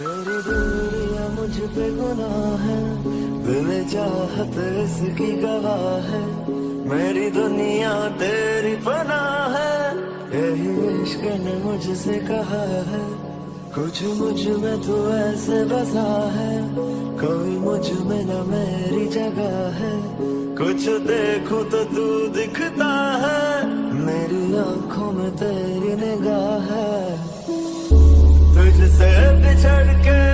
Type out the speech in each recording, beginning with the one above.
तेरी दूरियाँ मुझ पे गुनाह है। दिल चाहत इसकी गवाह है। मेरी दुनिया तेरी पनाह है। यही इश्क ने मुझसे कहा है। कुछ मुझमें तू ऐसे बसा है। कोई मुझमें न मेरी जगह है। कुछ देखो तो तू दिखता है। मेरी आँखों में तेरी निगाह है। return to good.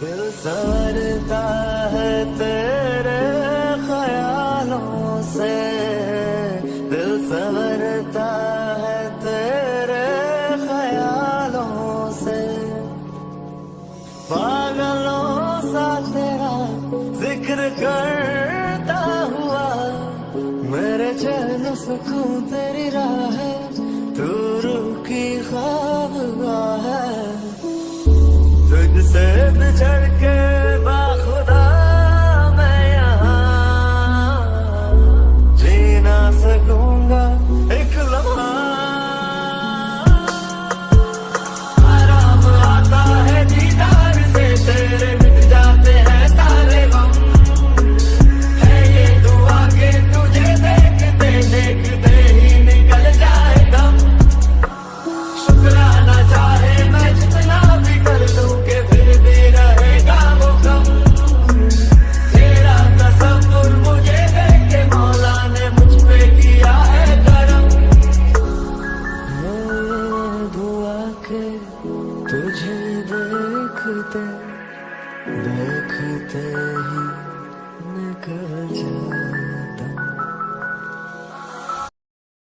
दिल सरता है तेरे ख्यालों से। दिल संवरता है तेरे ख्यालों से। पागलों सा तेरा ज़िक्र करता हुआ, मेरे चैन सुकून तेरी राह तू रुकी ख्वाब है तुझसे बिछड़ के तुझे देखते देखते ही